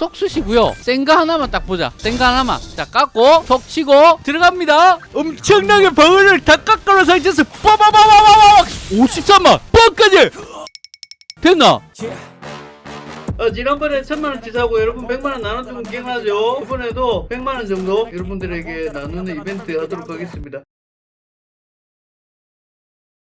쏙 쑤시고요. 센거 하나만 딱 보자. 센거 하나만. 자, 깎고 톡 치고 들어갑니다. 엄청나게 방어를 다 깎아놓은 상태에서 빠바바바바박 53만 뻥까지 됐나? 어, 지난번에 천만원치 사고 여러분 백만원 나눠주면 기억나죠? 이번에도 백만원 정도 여러분들에게 나누는 이벤트 하도록 하겠습니다.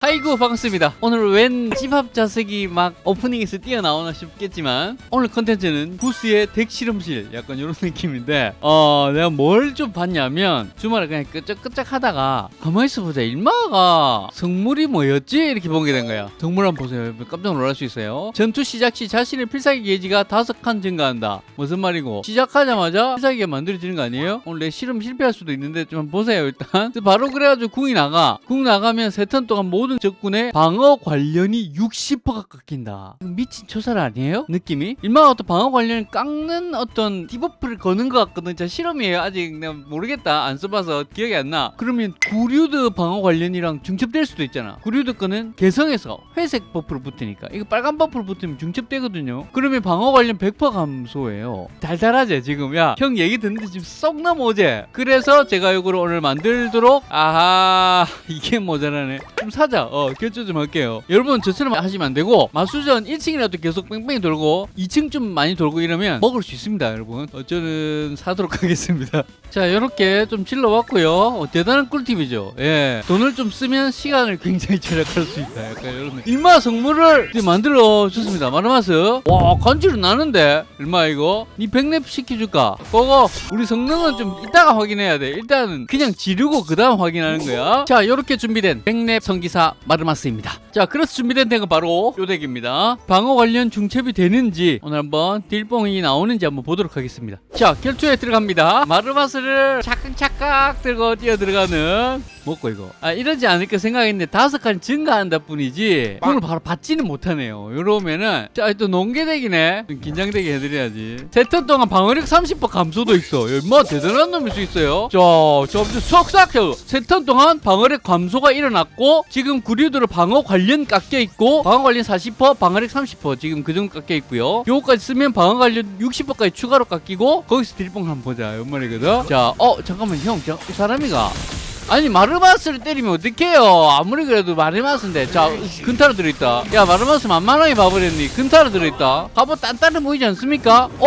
아이고 반갑습니다. 오늘 웬 집합 자석이 막 오프닝에서 뛰어나오나 싶겠지만 오늘 컨텐츠는 부스의 덱 실험실 약간 이런 느낌인데 어 내가 뭘 좀 봤냐면 주말에 그냥 끄적끄적 하다가 가만히 있어보자 일마가 성물이 뭐였지? 이렇게 보게 된 거야. 성물 한번 보세요. 깜짝 놀랄 수 있어요. 전투 시작 시 자신의 필살기 게이지가 다섯 칸 증가한다. 무슨 말이고? 시작하자마자 필살기가 만들어지는 거 아니에요? 오늘 내 실험 실패할 수도 있는데 좀 보세요 일단. 바로 그래가지고 궁이 나가. 궁 나가면 세 턴 동안 모든 적군의 방어 관련이 60%가 깎인다. 미친 초살 아니에요? 느낌이? 일마 어떤 방어 관련을 깎는 어떤 debuff를 거는 것 같거든. 자 실험이에요. 아직 모르겠다. 안 써봐서 기억이 안 나. 그러면 구류드 방어 관련이랑 중첩될 수도 있잖아. 구류드 거는 개성에서 회색 buff로 붙으니까 이거 빨간 buff로 붙으면 중첩되거든요. 그러면 방어 관련 100% 감소예요. 달달하지 지금 야 형 얘기 듣는데 지금 썩 넘어오지? 그래서 제가 이거를 오늘 만들도록 아하 이게 모자라네. 좀 사자. 어, 결제 좀 할게요. 여러분 저처럼 하시면 안 되고 마수전 1층이라도 계속 뺑뺑이 돌고 2층 좀 많이 돌고 이러면 먹을 수 있습니다, 여러분. 어, 저는 사도록 하겠습니다. 자, 이렇게 좀 질러봤고요. 어, 대단한 꿀팁이죠. 예, 돈을 좀 쓰면 시간을 굉장히 절약할 수 있다. 약간 이런. 일마 성물을 만들어 줬습니다. 마르마스. 와, 간지 나는데 얼마 이거? 니 백랩 시켜줄까? 그거 우리 성능은 좀 이따가 확인해야 돼. 일단은 그냥 지르고 그 다음 확인하는 거야. 자, 이렇게 준비된 백랩 성기사 마르마스입니다. 자, 그래서 준비된 덱은 바로 요 덱입니다. 방어 관련 중첩이 되는지 오늘 한번 딜뽕이 나오는지 한번 보도록 하겠습니다. 자, 결투에 들어갑니다. 마르마스를 차깍차깍 들고 뛰어 들어가는 먹고 이거. 아, 이러지 않을까 생각했는데 다섯 칸 증가한다 뿐이지 그걸 바로 받지는 못하네요. 이러면은 자, 또 농계덱이네. 좀 긴장되게 해드려야지. 세턴 동안 방어력 30% 감소도 있어. 얼마 대단한 놈일 수 있어요. 자, 점점 쏙싹. 세턴 동안 방어력 감소가 일어났고 지금 구류도로 방어 관련 깎여 있고 방어 관련 40% 방어력 30% 지금 그 정도 깎여 있고요. 요거까지 쓰면 방어 관련 60%까지 추가로 깎이고 거기서 딜뽕 한번 보자. 연말이거든. 자, 어 잠깐만 형, 저, 이 사람이가 아니 마르마스를 때리면 어떡해요? 아무리 그래도 마르마스인데. 자 근타로 들어있다. 야 마르마스 만만하게 봐버렸니? 근타로 들어있다. 갑옷 단단해 보이지 않습니까? 어?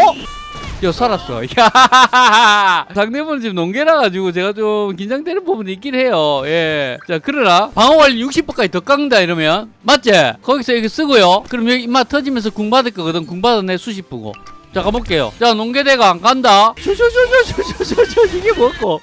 야 살았어. 야 상대분 지금 농계라 가지고 제가 좀 긴장되는 부분이 있긴 해요. 예자 그러나 방어관리 60%까지 더 깎는다 이러면. 맞지? 거기서 이거 쓰고요. 그럼 여기 입맛 터지면서 궁 받을 거거든. 궁 받아 내 수십 부고 자 가볼게요. 자 농계대가 안 간다. 슈슈슈슈슈슈슈. 이게 뭐고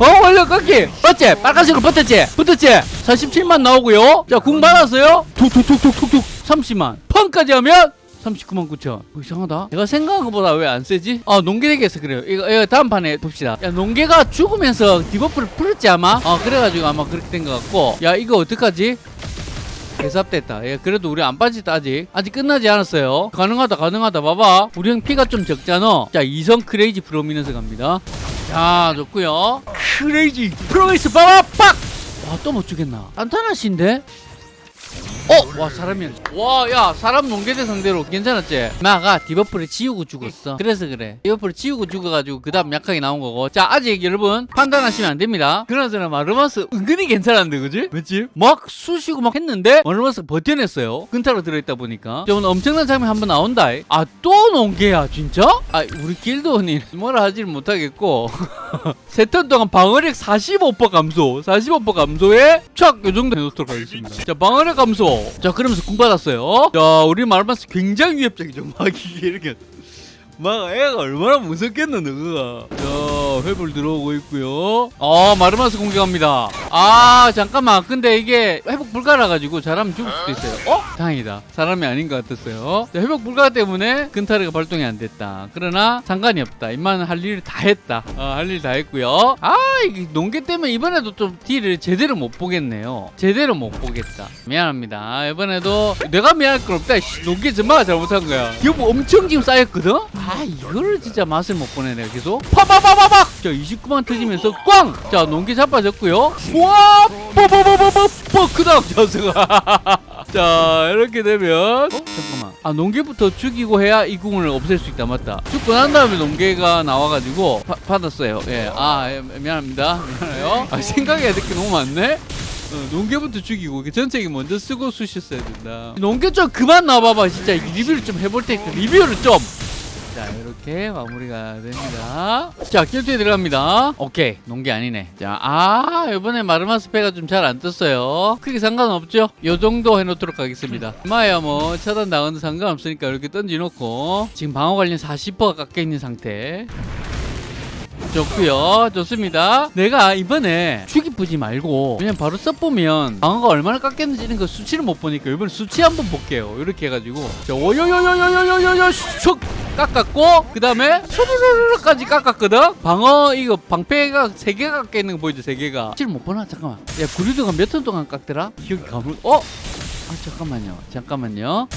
어 원래 깎기. 맞지? 빨간색으로 붙었지? 붙었지? 47만 나오고요. 자궁 받았어요? 툭툭툭툭툭툭. 30만. 펑까지 하면 39만 9천. 어, 이상하다. 내가 생각한 것보다 왜 안 세지? 아 농계덱에서 그래요. 이거, 이거 다음 판에 봅시다. 야 농계가 죽으면서 debuff를 풀었지 아마? 아 그래가지고 아마 그렇게 된 것 같고. 야 이거 어떡하지? 개삽됐다. 예, 그래도 우리 안 빠졌다 아직. 아직 끝나지 않았어요. 가능하다 가능하다. 봐봐. 우리 형 피가 좀 적잖아. 자 이성 crazy prominence 갑니다. 자 좋고요 크레이지 프로미스 봐봐 빡! 와또 못 주겠나 단단하신데? 어? 와 사람이 와야 사람 농계대 상대로 괜찮았지? 마가 디버프를 지우고 죽었어. 그래서 그래. 디버프를 지우고 죽어가지고 그 다음 약하게 나온 거고. 자 아직 여러분 판단하시면 안 됩니다. 그나저나 마르마스 은근히 괜찮았는데 그지? 맞지? 막 쑤시고 막 했는데 마르마스 버텨냈어요. 근타로 들어있다 보니까. 자 오늘 엄청난 장면 한번 나온다. 아 또 농계야 진짜? 아 우리 길드원이 뭐라 하지를 못하겠고. 세턴 동안 방어력 45% 감소. 45% 감소에 촥요 정도 해놓도록 하겠습니다. 자 방어력 감소 자 그러면서 궁 받았어요. 자 우리 마르마스 굉장히 위협적이죠. 막 이게 이렇게. 막 애가 얼마나 무섭겠노 자 회불 들어오고 있고요. 어 마르마스 공격합니다. 아 잠깐만. 근데 이게 회복 불가라 가지고 잘하면 죽을 수도 있어요. 어? 다행이다. 사람이 아닌 것 같았어요. 자, 회복 불가 때문에 근타르가 발동이 안 됐다. 그러나 상관이 없다. 임마는 할 일을 다 했다. 어, 할일 다 했고요. 아 이게 농계 때문에 이번에도 좀 딜을 제대로 못 보겠네요. 제대로 못 보겠다. 미안합니다. 이번에도 내가 미안할 건 없다. 씨, 농계 전마가 잘못한 거야. 이거 뭐 엄청 지금 쌓였거든? 아 이거를 진짜 맛을 못 보네 내가 계속. 파바바바박 자 29만 터지면서 꽝! 자 농기 자빠졌고요. 와 뽀뽀뽀뽀뽀뽀 그다음 자수가. 자 이렇게 되면. 어? 잠깐만. 아 농계부터 죽이고 해야 이 궁을 없앨 수 있다 맞다. 죽고 난 다음에 농계가 나와가지고 파- 받았어요. 예아 예, 미안합니다. 미안해요. 아 생각해야 될 게 너무 많네? 어, 농계부터 죽이고 그 전체기 먼저 쓰고 쑤셨어야 된다. 농계 좀 그만 나와봐봐 진짜. 리뷰를 좀 해볼 테니까. 리뷰를 좀 자 이렇게 마무리가 됩니다. 자 킬트에 들어갑니다. 오케이. 농기 아니네. 자아 이번에 마르마스페가 좀 잘 안 떴어요. 크게 상관없죠? 요 정도 해놓도록 하겠습니다. 마야 뭐 차단 당하는 상관없으니까 이렇게 던져놓고 지금 방어 관련 40%가 깎여있는 상태 좋고요. 좋습니다. 내가 이번에 죽이쁘지 말고 그냥 바로 써보면 방어가 얼마나 깎였는지 이런 그 수치를 못 보니까 이번에 수치 한번 볼게요. 이렇게 해가지고. 자 오요요요요요요요. 슉! 깎았고 그 다음에 수르르르까지 깎았거든? 방어 이거 방패가 3개가 깎여 있는 거 보이죠? 3개가. 수치를 못 보나? 잠깐만. 야 구리도가 몇 턴 동안 깎더라? 기억이 가물... 어? 아 잠깐만요. 잠깐만요.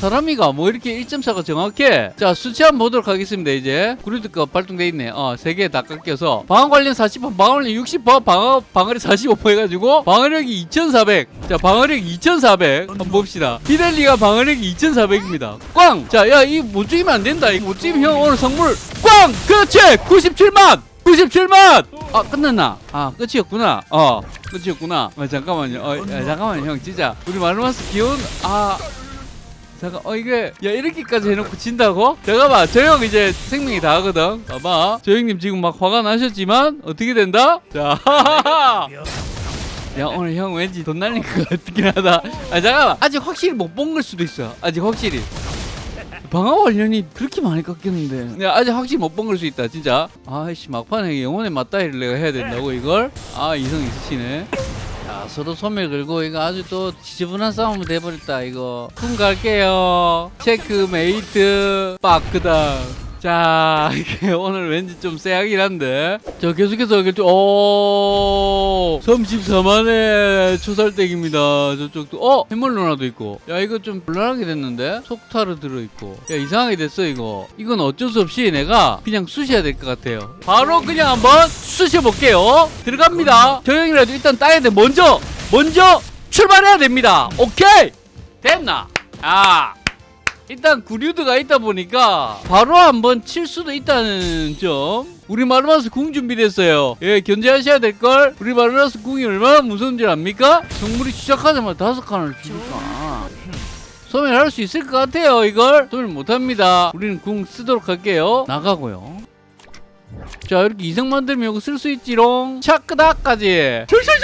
사람이가 뭐 이렇게 1.4가 정확해? 자 수치 한번 보도록 하겠습니다 이제. 구리드가 발동돼 있네. 어세 개 다 깎여서. 방어 관련 40% 방어 관련 60% 방어 방어력 45% 해가지고 방어력이 2400자 방어력 2400 한번 봅시다. 피델리가 방어력이 2400입니다. 꽝자 야 이거 못 죽이면 안 된다. 이거 못 죽이면 형 오늘 선물. 꽝! 그렇지! 97만! 97만! 아 끝났나? 아 끝이었구나. 어 끝이었구나. 아, 잠깐만요. 어, 야, 잠깐만요 형. 진짜. 우리 마르마스 귀여운 아 잠깐 어 이게 야 이렇게까지 해놓고 진다고? 잠깐만 저 형 이제 생명이 다 하거든. 봐봐. 저 형님 지금 막 화가 나셨지만 어떻게 된다? 자 야 오늘 형 왠지 돈 날릴 것 같긴 하다. 아 잠깐만. 아직 확실히 못 본 걸 수도 있어. 아직 확실히. 방어 관련이 그렇게 많이 깎였는데. 야 아직 확실히 못 본 걸 수 있다 진짜. 아이씨 막판에 영혼의 맞다이를 내가 해야 된다고 이걸? 아 이성 있으시네. 자 서로 소매 걸고 이거 아주 또 지저분한 싸움이 돼버렸다 이거. 쿵 갈게요. 체크메이트 빠크다 자 오늘 왠지 좀 쎄하긴 한데. 자 계속해서 오 34만의 초살댁입니다. 저쪽도. 어 해멀로나도 있고. 야 이거 좀 곤란하게 됐는데? 속타르 들어있고. 야 이상하게 됐어 이거. 이건 어쩔 수 없이 내가 그냥 쑤셔야 될 것 같아요. 바로 그냥 한번 쑤셔볼게요. 들어갑니다. 저 형이라도 일단 따야 돼. 먼저 먼저 출발해야 됩니다. 오케이! 됐나? 아 일단 구류드가 있다 보니까 바로 한번 칠 수도 있다는 점. 우리 마르마스 궁 준비됐어요. 예 견제하셔야 될걸? 우리 마르마스 궁이 얼마나 무서운 줄 압니까? 정물이 시작하자마자 다섯 칸을 주니까. 소멸할 수 있을 것 같아요 이걸. 소멸 못합니다. 우리는 궁 쓰도록 할게요. 나가고요. 자 이렇게 이성 만들면 이거 쓸 수 있지롱. 차크다까지. 출출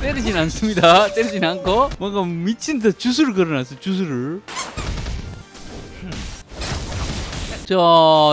때리진 않습니다. 때리진 않고 뭔가 미친 듯 주술을 걸어놨어 주술을. 자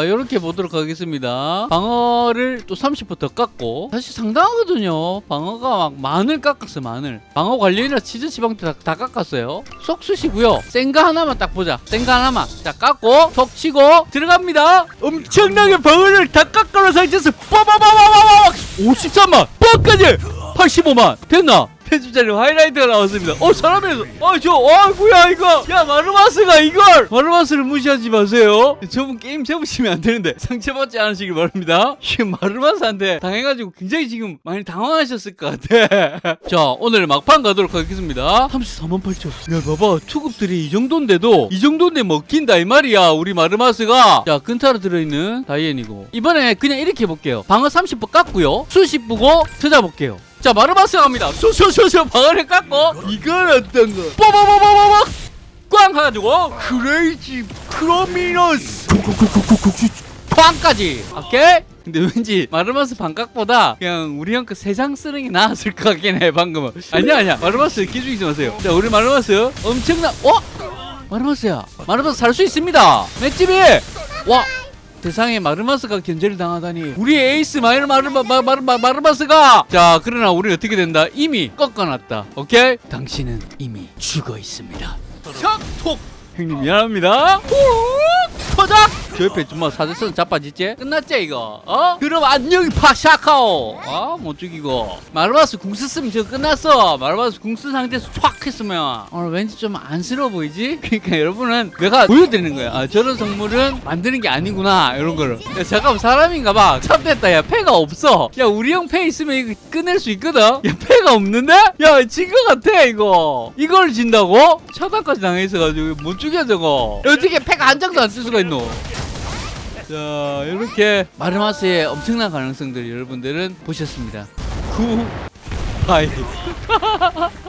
이렇게 보도록 하겠습니다. 방어를 또 30%더 깎고 사실 상당하거든요. 방어가 막 만을 깎았어 만을 방어 관련이라 치즈 지방도 다, 다 깎았어요. 쏙 쑤시고요. 센거 하나만 딱 보자. 센거 하나만 자 깎고 톡 치고 들어갑니다. 엄청나게 방어를 다 깎아놓은 상태에서 빠바바바바바! 53만! 뻑까지 85만 됐나? 편집자리 하이라이트가 나왔습니다. 어 사람에서 어저 어, 뭐야 이거 야 마르마스가 이걸 마르마스를 무시하지 마세요. 저분 게임 접으시면 안 되는데 상처받지 않으시길 바랍니다. 지금 마르마스한테 당해가지고 굉장히 지금 많이 당황하셨을 것 같아. 자 오늘 막판 가도록 하겠습니다. 34만 8천. 야 봐봐 투급들이 이 정도인데도 이 정도인데 먹힌다 이 말이야 우리 마르마스가. 자 근타로 들어있는 다이앤이고 이번에 그냥 이렇게 해볼게요. 방어 30% 깎고요. 수십 부고 찾아볼게요. 자 마르마스 갑니다. 쏘쏘쏘쏘 방어를 깎고. 이건 어떤 거? 뽀뽀뽀뽀뽀뽀. 꽝 해가지고. 크레이지 크로미너스 꽝까지. 오케이? 근데 왠지 마르마스 반각보다 그냥 우리 형그 세상 쓰는 게 나았을 것 같긴 해 방금은. 아니야 아니야. 마르마스 기죽이지 마세요. 자 우리 마르마스 엄청나 어? 마르마스야. 마르마스 살 수 있습니다. 맷집이. 와 세상에 마르마스가 견제를 당하다니. 우리 에이스 마이르 마르마 마, 마르, 마, 마르마스가. 자 그러나 우리 어떻게 된다? 이미 꺾어놨다. 오케이? 당신은 이미 죽어 있습니다. 척톡. 형님 미안합니다. 후 터작 저 옆에 정말 사대선 자빠지지? 끝났지 이거? 어? 그럼 안녕 파샤카오! 아 못 죽이고. 말바스 궁 썼으면 저 끝났어. 말바스 궁쓴 상태에서 촥 했으면. 오늘 왠지 좀 안쓰러워 보이지? 그러니까 여러분은 내가 보여드리는 거야. 아, 저런 성물은 만드는 게 아니구나 이런 거를. 야 잠깐만 사람인가 봐. 참됐다. 야 패가 없어. 야 우리 형 패 있으면 이거 끝낼 수 있거든. 야 패가 없는데? 야진 거 같아 이거. 이걸 진다고? 차단까지 당해있어가지고 못 죽여 저거. 야, 어떻게 패가 한 장도 안 쓸 수가 있노 자 이렇게 마르마스의 엄청난 가능성들을 여러분들은 보셨습니다. 구 바이